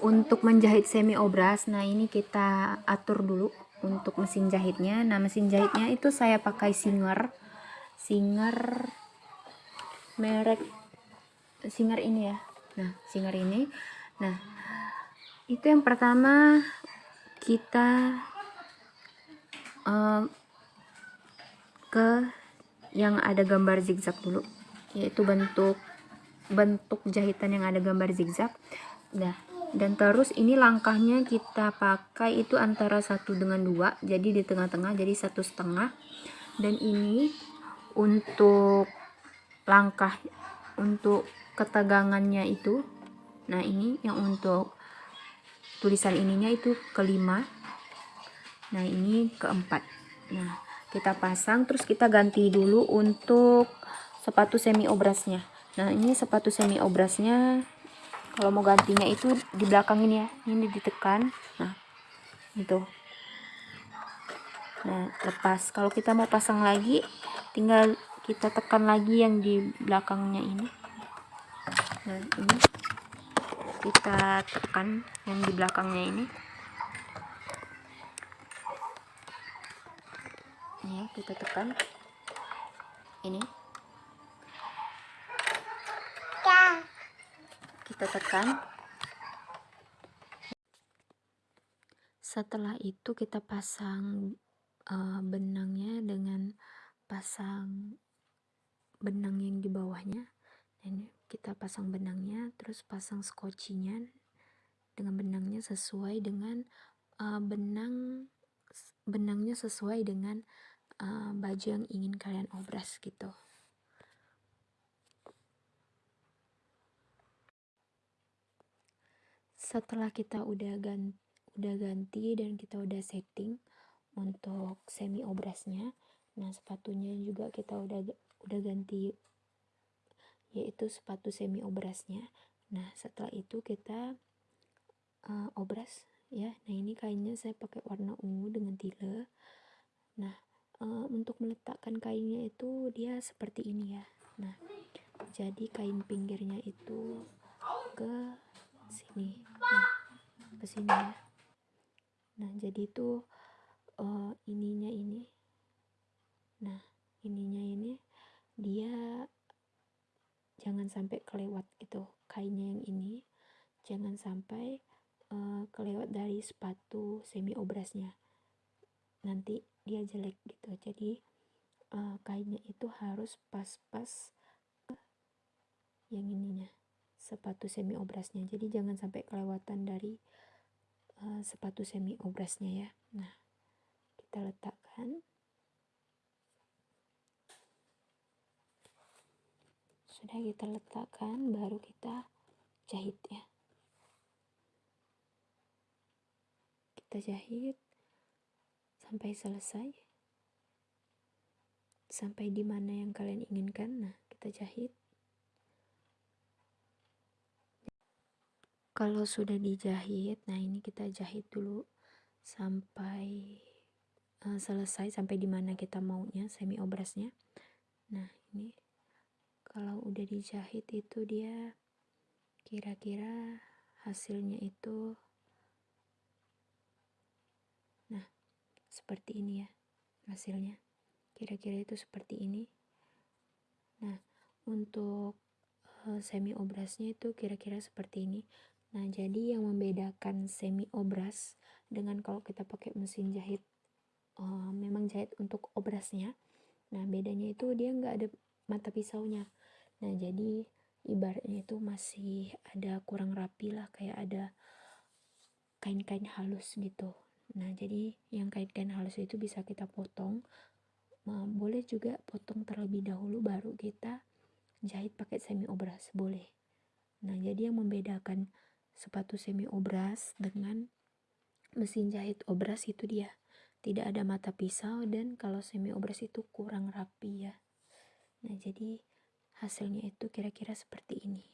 untuk menjahit semi obras nah ini kita atur dulu untuk mesin jahitnya. Nah mesin jahitnya itu saya pakai Singer. Singer merek Singer ini ya. Nah Singer ini. Nah itu yang pertama kita uh, ke yang ada gambar zigzag dulu yaitu bentuk bentuk jahitan yang ada gambar zigzag. Nah dan terus ini langkahnya kita pakai itu antara satu dengan dua jadi di tengah-tengah jadi satu setengah. Dan ini untuk langkah untuk ketegangannya itu nah ini yang untuk tulisan ininya itu kelima nah ini keempat. Nah kita pasang terus kita ganti dulu untuk sepatu semi obrasnya. Nah ini sepatu semi obrasnya kalau mau gantinya itu di belakang ini ya. Ini ditekan nah itu nah lepas. Kalau kita mau pasang lagi tinggal kita tekan lagi yang di belakangnya ini. Nah ini. Kita tekan yang di belakangnya ini ya kita tekan. Ini kita tekan setelah itu kita pasang uh, benangnya dengan pasang benang yang di bawahnya. Ini kita pasang benangnya terus pasang skocinya dengan benangnya sesuai dengan uh, benang benangnya sesuai dengan uh, baju yang ingin kalian obras gitu setelah kita udah ganti, udah ganti dan kita udah setting untuk semi obrasnya nah sepatunya juga kita udah udah ganti yaitu sepatu semi obrasnya. Nah setelah itu kita uh, obras ya. Nah ini kainnya saya pakai warna ungu dengan tile. Nah uh, untuk meletakkan kainnya itu dia seperti ini ya. Nah jadi kain pinggirnya itu ke sini. Nah ke sini ya. Nah jadi itu uh, ininya ini. Nah ininya ini dia jangan sampai kelewat gitu kainnya yang ini. Jangan sampai uh, kelewat dari sepatu semi obrasnya. Nanti dia jelek gitu. Jadi uh, kainnya itu harus pas-pas yang ininya sepatu semi obrasnya. Jadi jangan sampai kelewatan dari uh, sepatu semi obrasnya ya. Nah kita letakkan. Sudah kita letakkan baru kita jahit ya. Kita jahit sampai selesai. Sampai di mana yang kalian inginkan. Nah kita jahit kalau sudah dijahit nah ini kita jahit dulu sampai uh, selesai sampai di mana kita maunya semi obrasnya. Nah ini kalau udah dijahit itu dia kira-kira hasilnya itu nah seperti ini ya hasilnya. Kira-kira itu seperti ini. Nah untuk uh, semi obrasnya itu kira-kira seperti ini Nah, jadi yang membedakan semi obras dengan kalau kita pakai mesin jahit uh, memang jahit untuk obrasnya. Nah, bedanya itu dia nggak ada mata pisaunya. Nah, jadi ibaratnya itu masih ada kurang rapi lah kayak ada kain-kain halus gitu. Nah, jadi yang kain-kain halus itu bisa kita potong. Nah, boleh juga potong terlebih dahulu baru kita jahit pakai semi obras, boleh. Nah, jadi yang membedakan sepatu semi obras dengan mesin jahit obras itu dia. Tidak ada mata pisau dan kalau semi obras itu kurang rapi ya. Nah jadi hasilnya itu kira-kira seperti ini.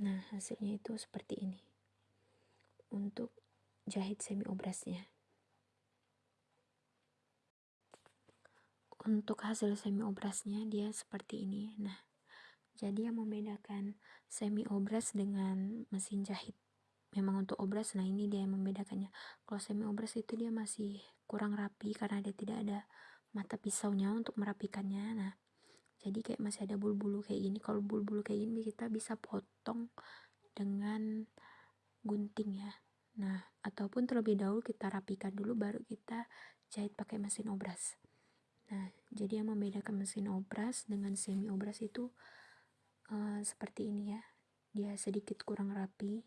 Nah hasilnya itu seperti ini. Untuk jahit semi obrasnya. Untuk hasil semi obrasnya dia seperti ini. Nah jadi yang membedakan semi obras dengan mesin jahit memang untuk obras nah ini dia yang membedakannya. Kalau semi obras itu dia masih kurang rapi karena dia tidak ada mata pisaunya untuk merapikannya. Nah jadi kayak masih ada bulu-bulu kayak gini. Kalau bulu-bulu kayak gini kita bisa potong dengan gunting ya. Nah ataupun terlebih dahulu kita rapikan dulu baru kita jahit pakai mesin obras. Nah jadi yang membedakan mesin obras dengan semi obras itu uh, seperti ini ya. Dia sedikit kurang rapi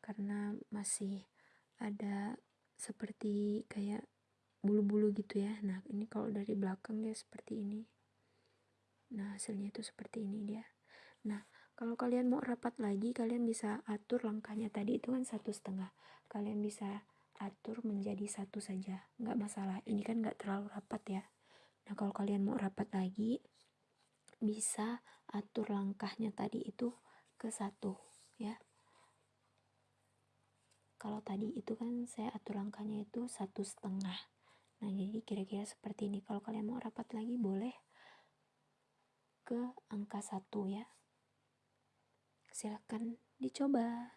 karena masih ada seperti kayak bulu-bulu gitu ya. Nah ini kalau dari belakang dia seperti ini. Nah hasilnya itu seperti ini dia. Nah kalau kalian mau rapat lagi kalian bisa atur langkahnya. Tadi itu kan satu setengah. Kalian bisa atur menjadi satu saja. Nggak masalah. Ini kan nggak terlalu rapat ya. Nah kalau kalian mau rapat lagi bisa atur langkahnya tadi itu ke satu ya. Kalau tadi itu kan saya atur langkahnya itu satu setengah. Nah jadi kira-kira seperti ini. Kalau kalian mau rapat lagi boleh ke angka satu ya. Silahkan dicoba